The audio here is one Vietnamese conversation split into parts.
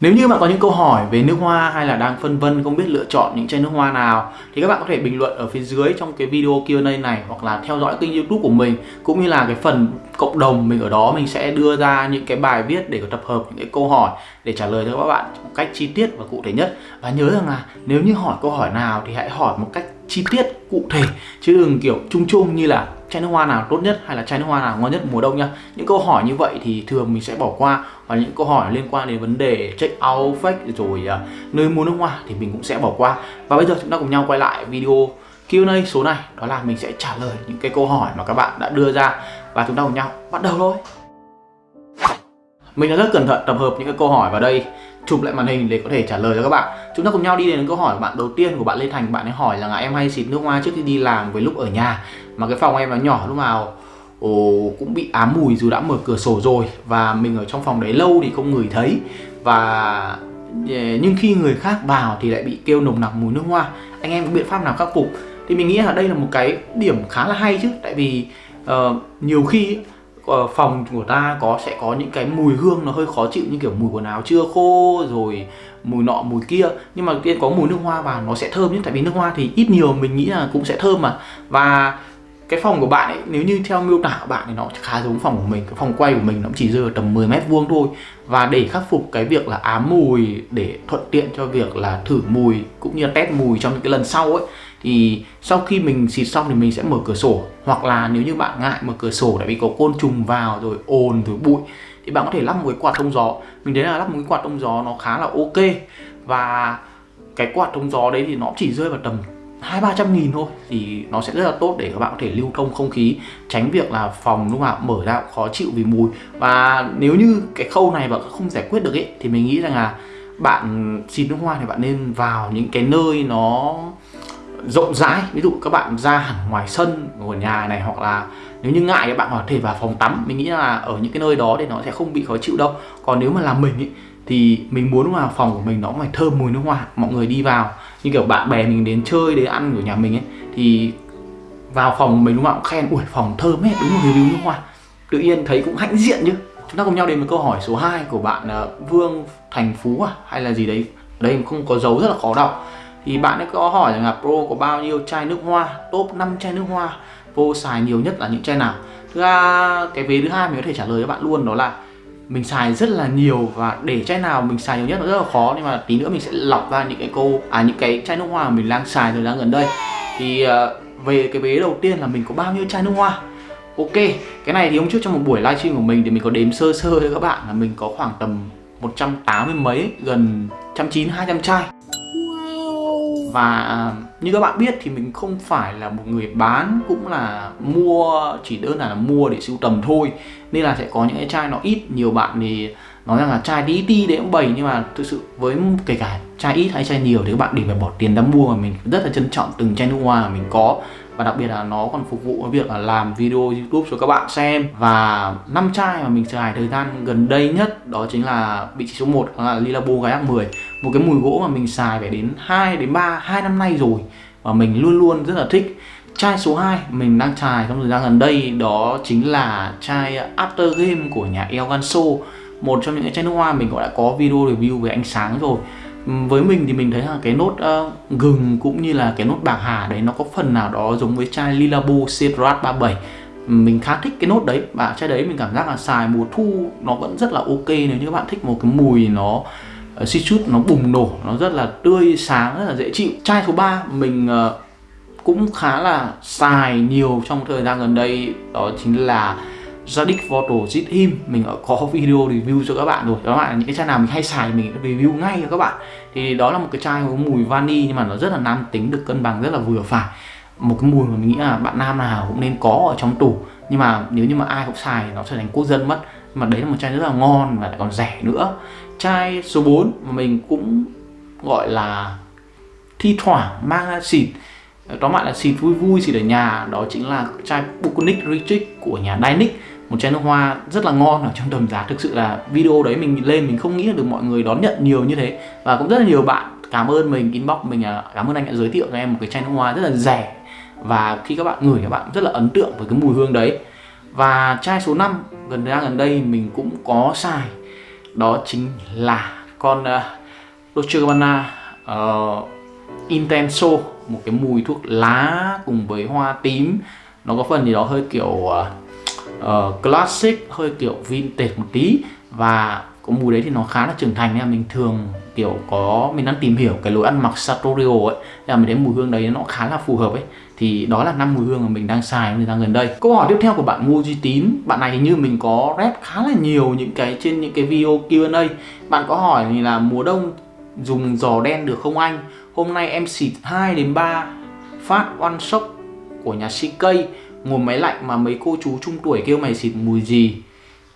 Nếu như bạn có những câu hỏi về nước hoa hay là đang phân vân không biết lựa chọn những chai nước hoa nào, thì các bạn có thể bình luận ở phía dưới trong cái video Q&A này hoặc là theo dõi kênh YouTube của mình, cũng như là cái phần cộng đồng mình ở đó mình sẽ đưa ra những cái bài viết để tập hợp những cái câu hỏi để trả lời cho các bạn một cách chi tiết và cụ thể nhất. Và nhớ rằng là nếu như hỏi câu hỏi nào thì hãy hỏi một cách chi tiết cụ thể chứ đừng kiểu chung chung như là chai nước hoa nào tốt nhất hay là chai nước hoa nào ngon nhất mùa đông nhá. Những câu hỏi như vậy thì thường mình sẽ bỏ qua và những câu hỏi liên quan đến vấn đề check out fake rồi uh, nơi mua nước hoa thì mình cũng sẽ bỏ qua. Và bây giờ chúng ta cùng nhau quay lại video Q&A số này đó là mình sẽ trả lời những cái câu hỏi mà các bạn đã đưa ra và chúng ta cùng nhau bắt đầu thôi. Mình đã rất cẩn thận tập hợp những cái câu hỏi vào đây chụp lại màn hình để có thể trả lời cho các bạn. Chúng ta cùng nhau đi đến câu hỏi của bạn đầu tiên của bạn Lê Thành. Bạn ấy hỏi là em hay xịt nước hoa trước khi đi làm với lúc ở nhà. Mà cái phòng em nó nhỏ lúc nào ồ, cũng bị ám mùi dù đã mở cửa sổ rồi. Và mình ở trong phòng đấy lâu thì không ngửi thấy. Và nhưng khi người khác vào thì lại bị kêu nồng nặc mùi nước hoa. Anh em có biện pháp nào khắc phục? Thì mình nghĩ là đây là một cái điểm khá là hay chứ. Tại vì uh, nhiều khi Ờ, phòng của ta có, sẽ có những cái mùi hương nó hơi khó chịu, như kiểu mùi quần áo chưa khô, rồi mùi nọ, mùi kia. Nhưng mà tiên có mùi nước hoa vào nó sẽ thơm nhất tại vì nước hoa thì ít nhiều mình nghĩ là cũng sẽ thơm mà. Và cái phòng của bạn ấy, nếu như theo miêu tả của bạn thì nó khá giống phòng của mình. Cái phòng quay của mình nó chỉ rơi tầm 10 mét vuông thôi. Và để khắc phục cái việc là ám mùi, để thuận tiện cho việc là thử mùi cũng như là test mùi trong những cái lần sau ấy thì sau khi mình xịt xong thì mình sẽ mở cửa sổ. Hoặc là nếu như bạn ngại mở cửa sổ, tại vì có côn trùng vào rồi ồn rồi bụi, thì bạn có thể lắp một cái quạt thông gió. Mình thấy là lắp một cái quạt thông gió nó khá là ok. Và cái quạt thông gió đấy thì nó chỉ rơi vào tầm hai ba trăm nghìn thôi. Thì nó sẽ rất là tốt để các bạn có thể lưu thông không khí, tránh việc là phòng lúc nào mở ra khó chịu vì mùi. Và nếu như cái khâu này bạn không giải quyết được ấy, thì mình nghĩ rằng là bạn xịt nước hoa thì bạn nên vào những cái nơi nó rộng rãi. Ví dụ các bạn ra hẳn ngoài sân của nhà này hoặc là nếu như ngại các bạn có thể vào phòng tắm. Mình nghĩ là ở những cái nơi đó thì nó sẽ không bị khó chịu đâu. Còn nếu mà là mình ý, thì mình muốn vào phòng của mình nó phải thơm mùi nước hoa mọi người đi vào. Như kiểu bạn bè mình đến chơi đến ăn ở nhà mình ấy thì vào phòng mình lúc nào cũng khen ủi phòng thơm ấy đúng rồi review nước hoa. Tự nhiên thấy cũng hãnh diện chứ. Chúng ta cùng nhau đến với câu hỏi số 2 của bạn uh, Vương Thành Phú à hay là gì đấy. Đây không có dấu rất là khó đọc thì bạn ấy có hỏi rằng là Pro có bao nhiêu chai nước hoa? Top 5 chai nước hoa. Vô xài nhiều nhất là những chai nào? Thứ ra cái vế thứ hai mình có thể trả lời cho bạn luôn đó là mình xài rất là nhiều và để chai nào mình xài nhiều nhất nó rất là khó. Nhưng mà tí nữa mình sẽ lọc ra những cái cô à những cái chai nước hoa mà mình đang xài thời gian gần đây. Thì uh, về cái vế đầu tiên là mình có bao nhiêu chai nước hoa? Ok cái này thì hôm trước trong một buổi livestream của mình thì mình có đếm sơ sơ cho các bạn là mình có khoảng tầm 180 mấy gần 190 200 chai và như các bạn biết thì mình không phải là một người bán, cũng là mua, chỉ đơn giản là mua để sưu tầm thôi. Nên là sẽ có những cái chai nó ít, nhiều bạn thì nói rằng là chai đi ti đấy cũng bầy nhưng mà thực sự với kể cả chai ít hay chai nhiều thì các bạn đều phải bỏ tiền ra mua. Mà mình rất là trân trọng từng chai nước hoa mà mình có. Và đặc biệt là nó còn phục vụ cái việc là làm video YouTube cho các bạn xem. Và năm chai mà mình xài thời gian gần đây nhất đó chính là vị trí số 1 là Lilabo Gái 10 một cái mùi gỗ mà mình xài phải đến 2 đến 3 2 năm nay rồi và mình luôn luôn rất là thích. Chai số 2 mình đang xài trong thời gian gần đây đó chính là chai After Game của nhà Elganso một trong những cái chai nước hoa mình cũng đã có video review về ánh sáng rồi. Với mình thì mình thấy là cái nốt uh, gừng cũng như là cái nốt bạc hà đấy nó có phần nào đó giống với chai Lilabo Cedrat 37 mình khá thích cái nốt đấy và chai đấy mình cảm giác là xài mùa thu nó vẫn rất là ok nếu như các bạn thích một cái mùi nó Ờ, uh, citrus nó bùng nổ nó rất là tươi sáng rất là dễ chịu. Chai số 3 mình uh, cũng khá là xài nhiều trong thời gian gần đây đó chính là Zadig Photo Zit Him. Mình có video review cho các bạn rồi. Các bạn những cái chai nào mình hay xài mình review ngay cho các bạn. Thì đó là một cái chai có mùi vani nhưng mà nó rất là nam tính được cân bằng rất là vừa phải. Một cái mùi mà mình nghĩ là bạn nam nào cũng nên có ở trong tủ. Nhưng mà nếu như mà ai cũng xài nó trở thành quốc dân mất. Nhưng mà đấy là một chai rất là ngon và lại còn rẻ nữa chai số 4 mà mình cũng gọi là thi thoảng mang ra xịt. Ờ, tóm lại là xịt vui vui, xịt ở nhà, đó chính là chai Buconic Retreat của nhà Dynic một chai nước hoa rất là ngon ở trong tầm giá. Thực sự là video đấy mình lên mình không nghĩ được mọi người đón nhận nhiều như thế. Và cũng rất là nhiều bạn cảm ơn mình, inbox mình à, cảm ơn anh đã giới thiệu cho em một cái chai nước hoa rất là rẻ. Và khi các bạn ngửi các bạn rất là ấn tượng với cái mùi hương đấy. Và chai số 5 gần ra gần đây mình cũng có xài đó chính là con uh, Dolce Gabbana uh, Intenso một cái mùi thuốc lá cùng với hoa tím. Nó có phần gì đó hơi kiểu uh, uh, classic hơi kiểu vintage một tí. Và có mùi đấy thì nó khá là trưởng thành nên là mình thường kiểu có mình đang tìm hiểu cái lối ăn mặc sartorial ấy. Là mình thấy mùi hương đấy nó khá là phù hợp ấy thì đó là năm mùi hương mà mình đang xài người thời gian gần đây. Câu hỏi tiếp theo của bạn Ngô Duy Tín. Bạn này như mình có rep khá là nhiều những cái trên những cái video Q&A bạn có hỏi thì là mùa đông dùng giò đen được không anh? Hôm nay em xịt 2 đến 3 phát one shop của nhà CK ngồi máy lạnh mà mấy cô chú trung tuổi kêu mày xịt mùi gì?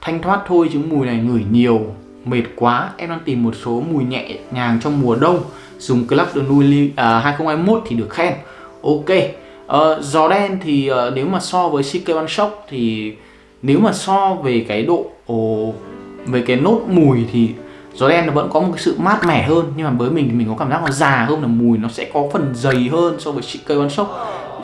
Thanh thoát thôi chứ mùi này ngửi nhiều. Mệt quá em đang tìm một số mùi nhẹ nhàng trong mùa đông. Dùng Club de Nuit uh, à, 2021 thì được khen. Ok Ờ, uh, gió đen thì uh, nếu mà so với CK One Shock thì nếu mà so về cái độ oh, về cái nốt mùi thì gió đen nó vẫn có một cái sự mát mẻ hơn. Nhưng mà với mình thì mình có cảm giác nó già hơn là mùi nó sẽ có phần dày hơn so với CK One Shock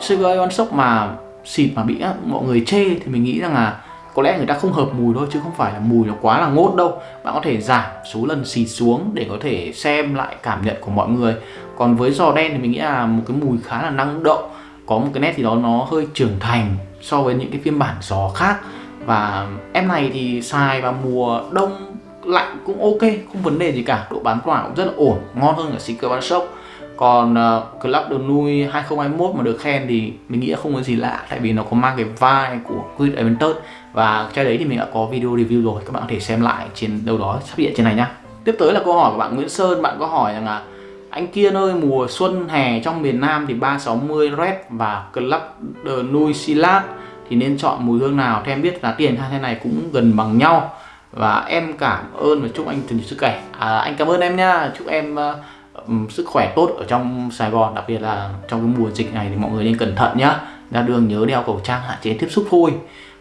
CK One Shock mà xịt mà bị mọi người chê thì mình nghĩ rằng là có lẽ người ta không hợp mùi thôi chứ không phải là mùi nó quá là ngốt đâu. Bạn có thể giảm số lần xịt xuống để có thể xem lại cảm nhận của mọi người. Còn với giò đen thì mình nghĩ là một cái mùi khá là năng động có một cái nét gì đó nó hơi trưởng thành so với những cái phiên bản giò khác. Và em này thì xài vào mùa đông lạnh cũng ok không vấn đề gì cả. Độ bán tỏa cũng rất là ổn ngon hơn cả Secret Bán Shop. Còn uh, Club de Nuit 2021 mà được khen thì mình nghĩ là không có gì lạ tại vì nó có mang cái vai của Quid Aventus và chai đấy thì mình đã có video review rồi các bạn có thể xem lại trên đâu đó sắp hiện trên này nhá. Tiếp tới là câu hỏi của bạn Nguyễn Sơn bạn có hỏi rằng là anh Kiên ơi mùa xuân hè trong miền Nam thì 360 Red và Club de Nuit Silat thì nên chọn mùi hương nào Thêm em biết giá tiền hai thế này cũng gần bằng nhau. Và em cảm ơn và chúc anh thường sức khỏe. À, anh cảm ơn em nha. Chúc em uh, sức khỏe tốt ở trong Sài Gòn đặc biệt là trong cái mùa dịch này thì mọi người nên cẩn thận nhá. Ra đường nhớ đeo khẩu trang hạn chế tiếp xúc thôi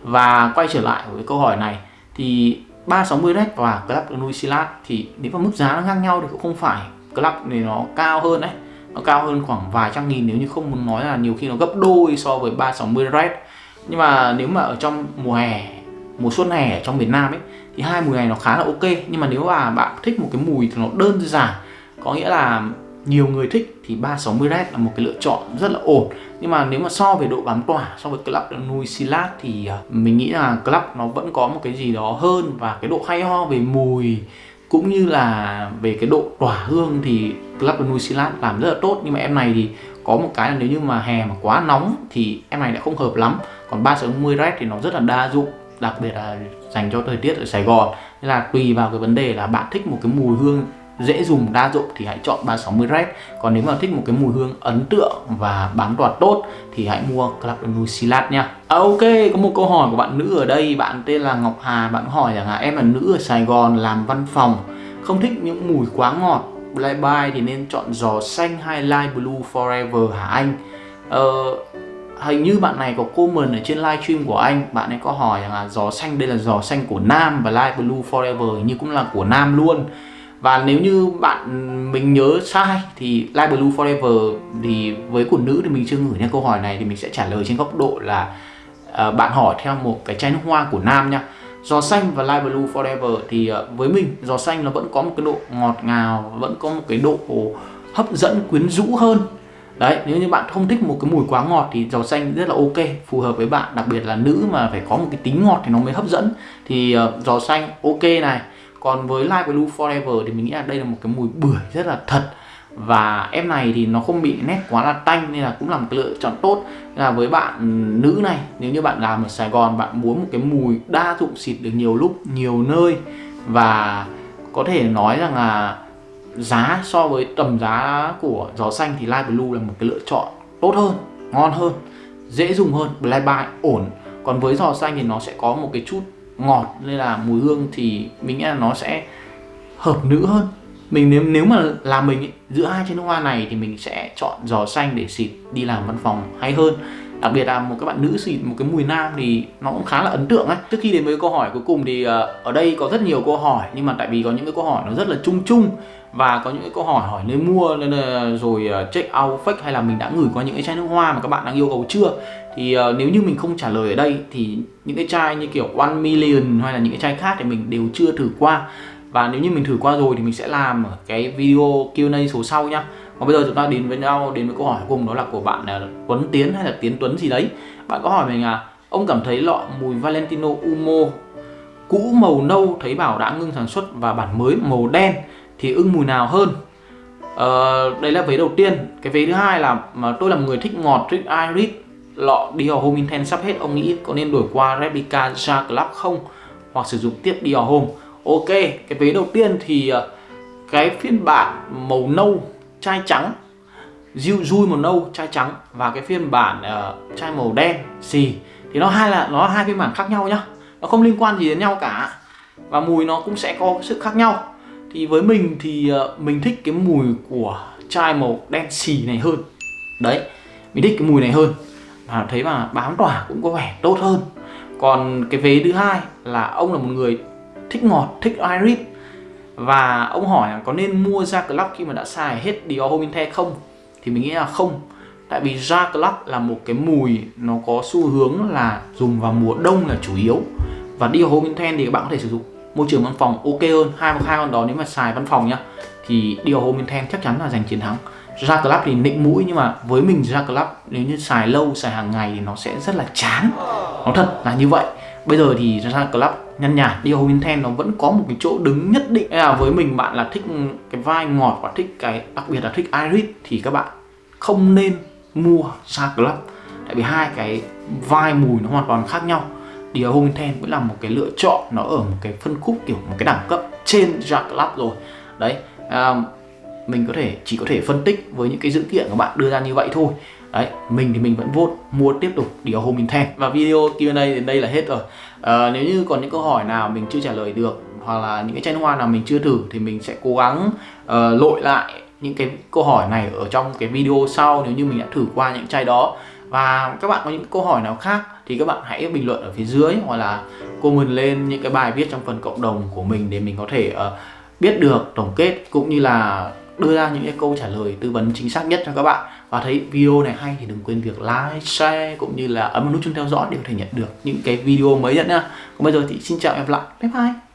và quay trở lại với câu hỏi này thì 360 Red và Club Nuisilat thì nếu mà mức giá nó ngang nhau thì cũng không phải Club thì nó cao hơn đấy. Nó cao hơn khoảng vài trăm nghìn nếu như không muốn nói là nhiều khi nó gấp đôi so với 360 Red. Nhưng mà nếu mà ở trong mùa hè, mùa xuân hè ở trong miền Nam ấy, thì hai mùi này nó khá là ok. Nhưng mà nếu mà bạn thích một cái mùi thì nó đơn giản. Có nghĩa là nhiều người thích thì 360 Red là một cái lựa chọn rất là ổn. Nhưng mà nếu mà so về độ bám tỏa, so với Club Nui Silat thì ờ, mình nghĩ là Club nó vẫn có một cái gì đó hơn và cái độ hay ho về mùi cũng như là về cái độ tỏa hương thì Club Nui Silat làm rất là tốt. Nhưng mà em này thì có một cái là nếu như mà hè mà quá nóng thì em này lại không hợp lắm. Còn 360 Red thì nó rất là đa dụng, đặc biệt là dành cho thời tiết ở Sài Gòn. Nên là tùy vào cái vấn đề là bạn thích một cái mùi hương dễ dùng đa dụng thì hãy chọn 360 Red. Còn nếu mà thích một cái mùi hương ấn tượng và bám tỏa tốt thì hãy mua Club de Silat nha. À, ok có một câu hỏi của bạn nữ ở đây. Bạn tên là Ngọc Hà. Bạn hỏi rằng là em là nữ ở Sài Gòn làm văn phòng không thích những mùi quá ngọt Black By thì nên chọn giò xanh hay Light Blue Forever hả anh? Ờ, hình như bạn này có comment ở trên livestream của anh. Bạn ấy có hỏi rằng là giò xanh đây là giò xanh của nam và Light Blue Forever như cũng là của nam luôn và nếu như bạn mình nhớ sai thì Light Blue Forever thì với của nữ thì mình chưa gửi nha câu hỏi này thì mình sẽ trả lời trên góc độ là uh, bạn hỏi theo một cái chai nước hoa của nam nha. Giò xanh và Light Blue Forever thì uh, với mình giò xanh nó vẫn có một cái độ ngọt ngào vẫn có một cái độ hấp dẫn quyến rũ hơn. Đấy nếu như bạn không thích một cái mùi quá ngọt thì giò xanh rất là ok phù hợp với bạn. Đặc biệt là nữ mà phải có một cái tính ngọt thì nó mới hấp dẫn. Thì uh, giò xanh ok này còn với Live Blue Forever thì mình nghĩ là đây là một cái mùi bưởi rất là thật. Và em này thì nó không bị nét quá là tanh nên là cũng là một cái lựa chọn tốt. Là với bạn nữ này, nếu như bạn làm ở Sài Gòn, bạn muốn một cái mùi đa dụng xịt được nhiều lúc, nhiều nơi. Và có thể nói rằng là giá so với tầm giá của gió xanh thì Light Blue là một cái lựa chọn tốt hơn, ngon hơn, dễ dùng hơn Black Buy ổn. Còn với giò xanh thì nó sẽ có một cái chút ngọt nên là mùi hương thì mình nghĩ là nó sẽ hợp nữ hơn. Mình nếu nếu mà là mình ấy, giữa hai chai nước hoa này thì mình sẽ chọn giò xanh để xịt đi làm văn phòng hay hơn đặc biệt là một các bạn nữ xịt một cái mùi nam thì nó cũng khá là ấn tượng ấy. Trước khi đến với câu hỏi cuối cùng thì ờ, ở đây có rất nhiều câu hỏi nhưng mà tại vì có những cái câu hỏi nó rất là chung chung và có những cái câu hỏi hỏi nơi mua nên là rồi ờ, check out fake hay là mình đã gửi qua những cái chai nước hoa mà các bạn đang yêu cầu chưa? Thì uh, nếu như mình không trả lời ở đây thì những cái chai như kiểu one million hay là những cái chai khác thì mình đều chưa thử qua. Và nếu như mình thử qua rồi thì mình sẽ làm ở cái video Q&A số sau nhá còn bây giờ chúng ta đến với nhau đến với câu hỏi cùng đó là của bạn là Tuấn Tiến hay là Tiến Tuấn gì đấy? Bạn có hỏi mình là ông cảm thấy lọ mùi Valentino Umo cũ màu nâu thấy bảo đã ngưng sản xuất và bản mới màu đen thì ưng mùi nào hơn? Ờ, đây là vế đầu tiên. Cái vế thứ hai là mà tôi là một người thích ngọt thích iris lọ Dior Home Intense sắp hết. Ông nghĩ có nên đổi qua replica Ja Club không? Hoặc sử dụng tiếp Dior Home ok cái vế đầu tiên thì ờ, cái phiên bản màu nâu chai trắng dịu dui màu nâu chai trắng và cái phiên bản uh, chai màu đen xì. Thì nó hai là nó hai phiên bản khác nhau nhá. Nó không liên quan gì đến nhau cả và mùi nó cũng sẽ có sự khác nhau. Thì với mình thì uh, mình thích cái mùi của chai màu đen xì này hơn. Đấy mình thích cái mùi này hơn. Và thấy mà bám tỏa cũng có vẻ tốt hơn. Còn cái vế thứ hai là ông là một người thích ngọt thích iris và ông hỏi là có nên mua ra clock khi mà đã xài hết Dior Home không? Thì mình nghĩ là không. Tại vì ra clock là một cái mùi nó có xu hướng là dùng vào mùa đông là chủ yếu. Và Dior Home thì các bạn có thể sử dụng. Môi trường văn phòng ok hơn, hai hai con đó nếu mà xài văn phòng nhá, thì Dior Home chắc chắn là giành chiến thắng. Ra club thì nịnh mũi nhưng mà với mình ra club nếu như xài lâu, xài hàng ngày thì nó sẽ rất là chán. Nó thật là như vậy. Bây giờ thì ra club nhăn nhạt đi Home Intense nó vẫn có một cái chỗ đứng nhất định. Là với mình bạn là thích cái vai ngọt và thích cái đặc biệt là thích iris thì các bạn không nên mua Sa club. Tại vì hai cái vai mùi nó hoàn toàn khác nhau. Dior Home Intense vẫn là một cái lựa chọn nó ở một cái phân khúc kiểu một cái đẳng cấp trên Jack Club rồi. Đấy um, mình có thể chỉ có thể phân tích với những cái dữ kiện của bạn đưa ra như vậy thôi. Đấy mình thì mình vẫn vote mua tiếp tục Dior Home Intense và video Q&A đến đây là hết rồi à, nếu như còn những câu hỏi nào mình chưa trả lời được hoặc là những cái chai hoa nào mình chưa thử thì mình sẽ cố gắng uh, lội lại những cái câu hỏi này ở trong cái video sau nếu như mình đã thử qua những chai đó. Và các bạn có những câu hỏi nào khác thì các bạn hãy bình luận ở phía dưới hoặc là comment lên những cái bài viết trong phần cộng đồng của mình để mình có thể uh, biết được tổng kết cũng như là đưa ra những cái câu trả lời tư vấn chính xác nhất cho các bạn và thấy video này hay thì đừng quên việc like, share cũng như là ấn nút chuông theo dõi để có thể nhận được những cái video mới nhất nhá. Còn bây giờ thì xin chào em lại. Bye bye.